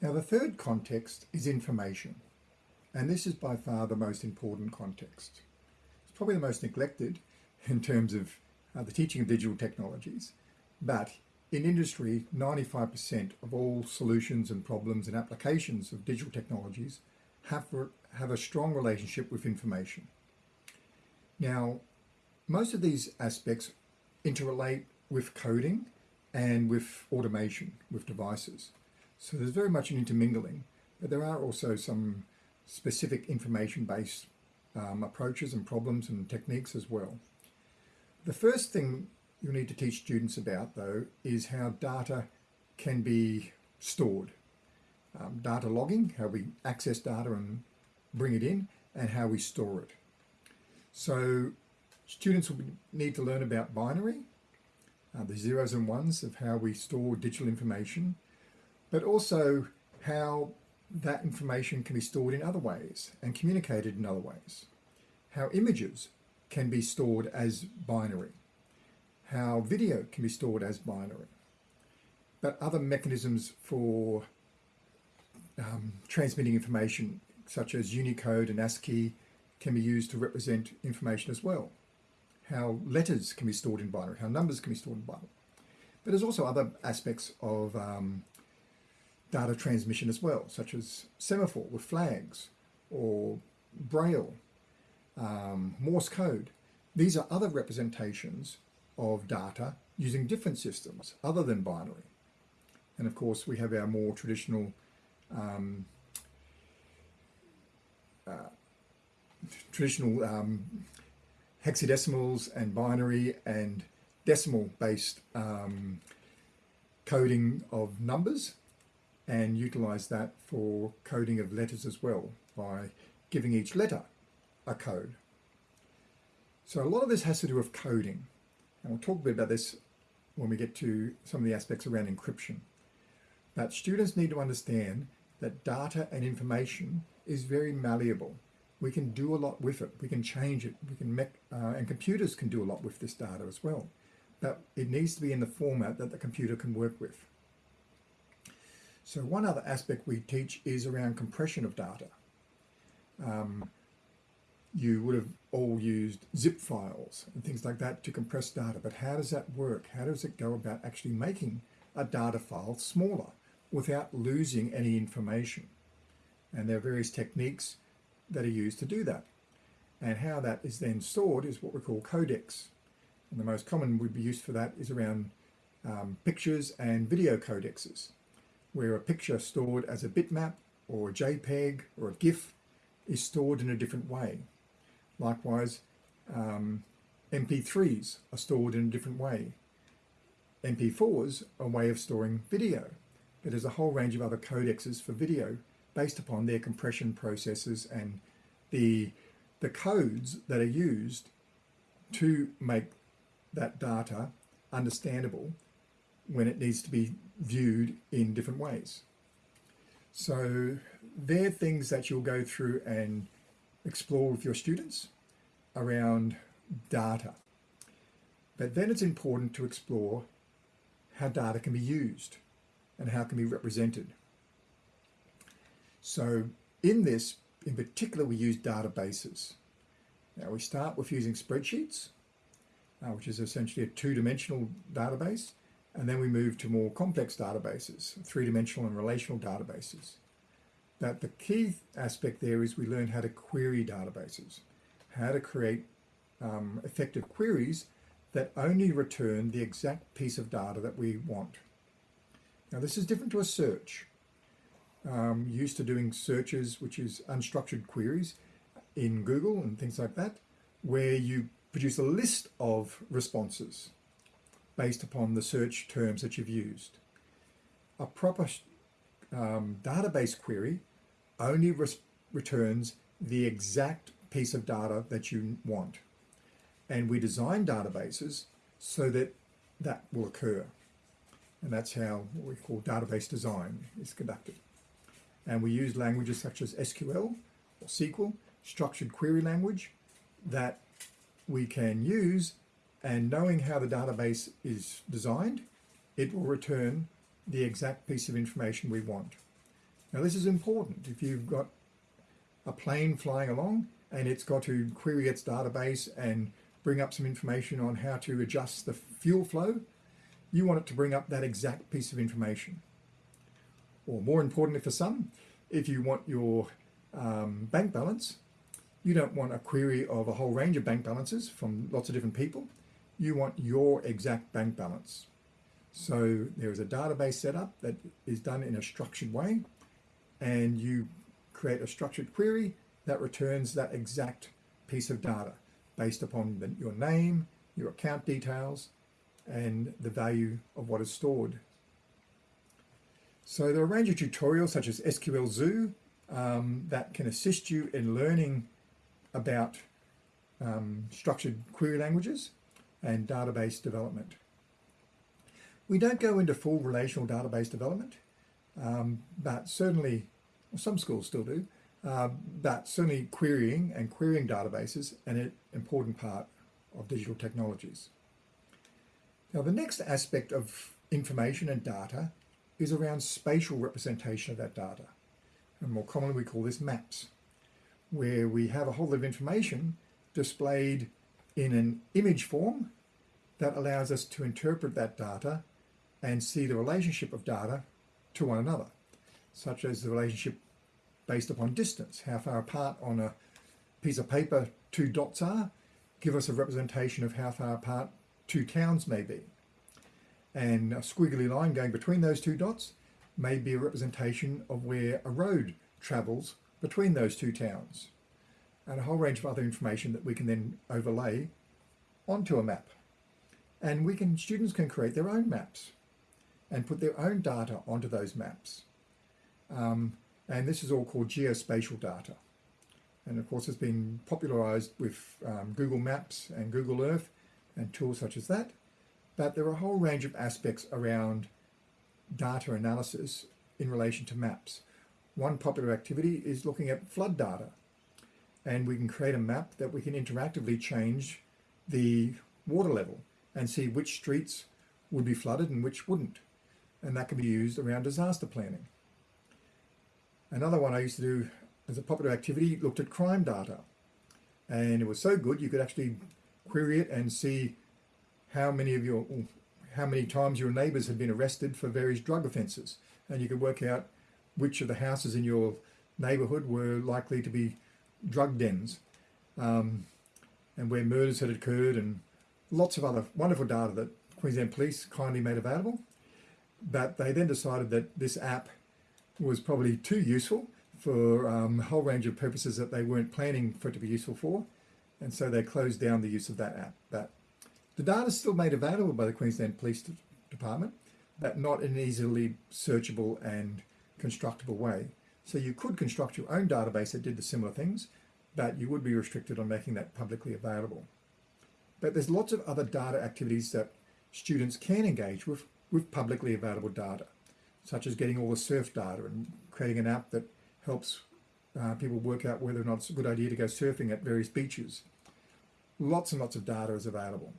Now the third context is information. And this is by far the most important context. It's probably the most neglected in terms of uh, the teaching of digital technologies. But in industry, 95% of all solutions and problems and applications of digital technologies have, have a strong relationship with information. Now, most of these aspects interrelate with coding and with automation, with devices. So there's very much an intermingling, but there are also some specific information-based um, approaches and problems and techniques as well. The first thing you need to teach students about though is how data can be stored. Um, data logging, how we access data and bring it in, and how we store it. So students will need to learn about binary, uh, the zeros and ones of how we store digital information, but also how that information can be stored in other ways and communicated in other ways. How images can be stored as binary. How video can be stored as binary. But other mechanisms for um, transmitting information such as Unicode and ASCII can be used to represent information as well. How letters can be stored in binary, how numbers can be stored in binary. But there's also other aspects of um, data transmission as well, such as semaphore with flags or Braille, um, Morse code. These are other representations of data using different systems other than binary. And of course, we have our more traditional um, uh, traditional um, hexadecimals and binary and decimal based um, coding of numbers and utilize that for coding of letters as well by giving each letter a code. So a lot of this has to do with coding and we'll talk a bit about this when we get to some of the aspects around encryption. But students need to understand that data and information is very malleable. We can do a lot with it. We can change it. We can make, uh, and computers can do a lot with this data as well. But it needs to be in the format that the computer can work with. So one other aspect we teach is around compression of data. Um, you would have all used zip files and things like that to compress data, but how does that work? How does it go about actually making a data file smaller without losing any information? And there are various techniques that are used to do that. And how that is then stored is what we call codecs. And the most common would be used for that is around um, pictures and video codexes where a picture stored as a bitmap or a JPEG or a GIF is stored in a different way. Likewise, um, MP3s are stored in a different way. MP4s are a way of storing video, but there's a whole range of other codexes for video based upon their compression processes and the, the codes that are used to make that data understandable when it needs to be viewed in different ways. So they're things that you'll go through and explore with your students around data. But then it's important to explore how data can be used and how it can be represented. So in this, in particular, we use databases. Now we start with using spreadsheets, uh, which is essentially a two-dimensional database. And then we move to more complex databases, three-dimensional and relational databases. But the key aspect there is we learn how to query databases, how to create um, effective queries that only return the exact piece of data that we want. Now this is different to a search. Um, used to doing searches, which is unstructured queries in Google and things like that, where you produce a list of responses based upon the search terms that you've used. A proper um, database query only returns the exact piece of data that you want. And we design databases so that that will occur. And that's how what we call database design is conducted. And we use languages such as SQL or SQL, structured query language, that we can use and knowing how the database is designed, it will return the exact piece of information we want. Now this is important. If you've got a plane flying along and it's got to query its database and bring up some information on how to adjust the fuel flow, you want it to bring up that exact piece of information. Or more importantly for some, if you want your um, bank balance, you don't want a query of a whole range of bank balances from lots of different people. You want your exact bank balance. So there is a database set up that is done in a structured way and you create a structured query that returns that exact piece of data based upon the, your name, your account details, and the value of what is stored. So there are a range of tutorials such as SQL Zoo um, that can assist you in learning about um, structured query languages and database development. We don't go into full relational database development, um, but certainly, well, some schools still do, uh, but certainly querying and querying databases an important part of digital technologies. Now the next aspect of information and data is around spatial representation of that data. And more commonly we call this maps, where we have a whole lot of information displayed in an image form that allows us to interpret that data and see the relationship of data to one another, such as the relationship based upon distance, how far apart on a piece of paper two dots are, give us a representation of how far apart two towns may be. And a squiggly line going between those two dots may be a representation of where a road travels between those two towns. And a whole range of other information that we can then overlay onto a map. And we can students can create their own maps and put their own data onto those maps. Um, and this is all called geospatial data. And of course, it's been popularized with um, Google Maps and Google Earth and tools such as that. But there are a whole range of aspects around data analysis in relation to maps. One popular activity is looking at flood data. And we can create a map that we can interactively change the water level and see which streets would be flooded and which wouldn't. And that can be used around disaster planning. Another one I used to do as a popular activity looked at crime data. And it was so good you could actually query it and see how many of your how many times your neighbors had been arrested for various drug offences. And you could work out which of the houses in your neighbourhood were likely to be drug dens um, and where murders had occurred and lots of other wonderful data that Queensland Police kindly made available. But they then decided that this app was probably too useful for um, a whole range of purposes that they weren't planning for it to be useful for. And so they closed down the use of that app. But the data is still made available by the Queensland Police Department, but not in an easily searchable and constructible way. So you could construct your own database that did the similar things, but you would be restricted on making that publicly available. But there's lots of other data activities that students can engage with with publicly available data such as getting all the surf data and creating an app that helps uh, people work out whether or not it's a good idea to go surfing at various beaches. Lots and lots of data is available.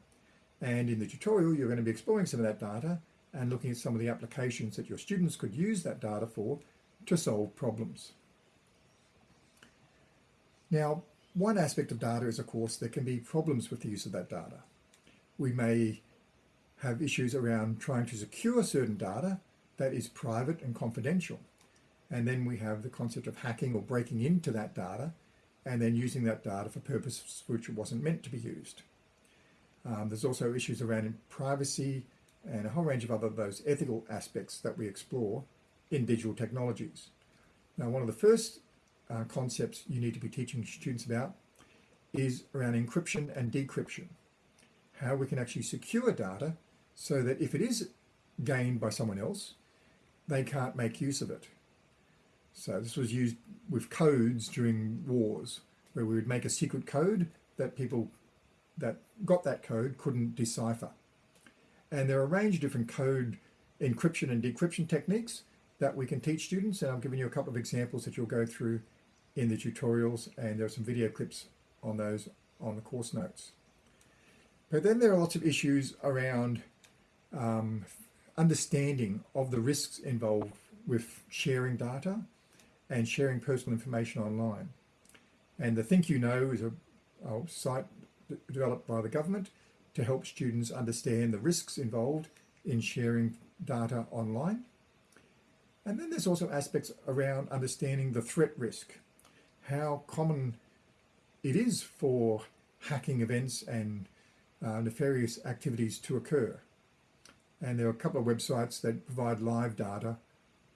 And in the tutorial, you're going to be exploring some of that data and looking at some of the applications that your students could use that data for to solve problems. Now, one aspect of data is, of course, there can be problems with the use of that data. We may have issues around trying to secure certain data that is private and confidential. And then we have the concept of hacking or breaking into that data and then using that data for purposes which it wasn't meant to be used. Um, there's also issues around privacy and a whole range of other those ethical aspects that we explore in digital technologies. Now, one of the first uh, concepts you need to be teaching students about is around encryption and decryption. How we can actually secure data so that if it is gained by someone else, they can't make use of it. So this was used with codes during wars, where we would make a secret code that people that got that code couldn't decipher. And there are a range of different code encryption and decryption techniques that we can teach students. And I'm giving you a couple of examples that you'll go through in the tutorials and there are some video clips on those on the course notes. But then there are lots of issues around um, understanding of the risks involved with sharing data and sharing personal information online. And the ThinkUKnow is a, a site developed by the government to help students understand the risks involved in sharing data online. And then there's also aspects around understanding the threat risk, how common it is for hacking events and uh, nefarious activities to occur. And there are a couple of websites that provide live data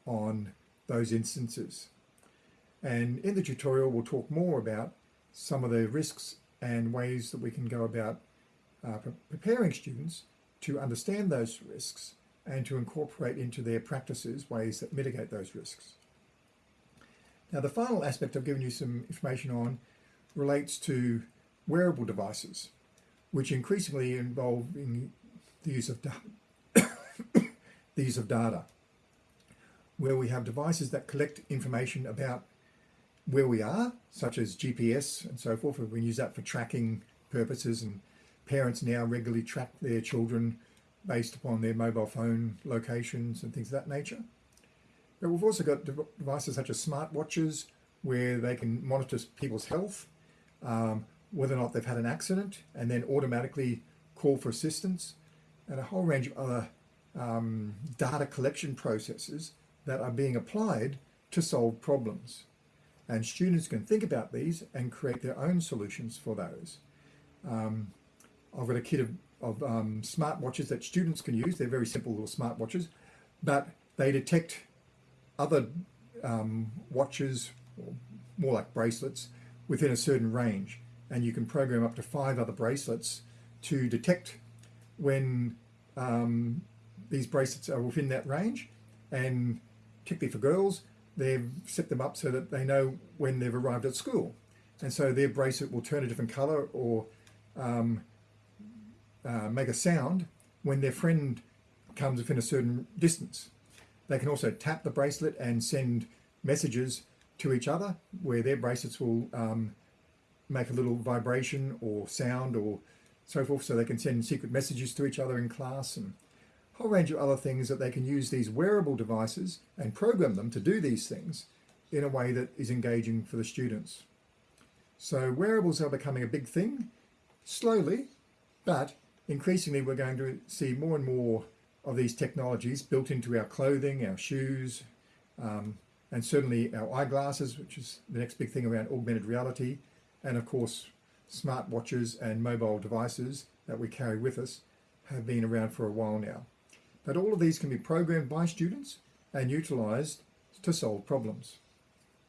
on those instances. And in the tutorial, we'll talk more about some of the risks and ways that we can go about uh, preparing students to understand those risks and to incorporate into their practices ways that mitigate those risks. Now the final aspect I've given you some information on relates to wearable devices, which increasingly involve in the use of data, the use of data, where we have devices that collect information about where we are, such as GPS and so forth. We use that for tracking purposes and parents now regularly track their children based upon their mobile phone locations and things of that nature. But we've also got devices such as smartwatches where they can monitor people's health, um, whether or not they've had an accident, and then automatically call for assistance, and a whole range of other um, data collection processes that are being applied to solve problems. And students can think about these and create their own solutions for those. Um, I've got a kit of, of um, smartwatches that students can use. They're very simple little smartwatches, but they detect other um, watches, or more like bracelets, within a certain range. And you can program up to five other bracelets to detect when um, these bracelets are within that range. And particularly for girls, they've set them up so that they know when they've arrived at school. And so their bracelet will turn a different color or um, uh, make a sound when their friend comes within a certain distance. They can also tap the bracelet and send messages to each other where their bracelets will um, make a little vibration or sound or so forth so they can send secret messages to each other in class and a whole range of other things that they can use these wearable devices and program them to do these things in a way that is engaging for the students. So wearables are becoming a big thing slowly, but increasingly we're going to see more and more of these technologies built into our clothing, our shoes, um, and certainly our eyeglasses, which is the next big thing around augmented reality, and of course smart watches and mobile devices that we carry with us have been around for a while now. But all of these can be programmed by students and utilised to solve problems.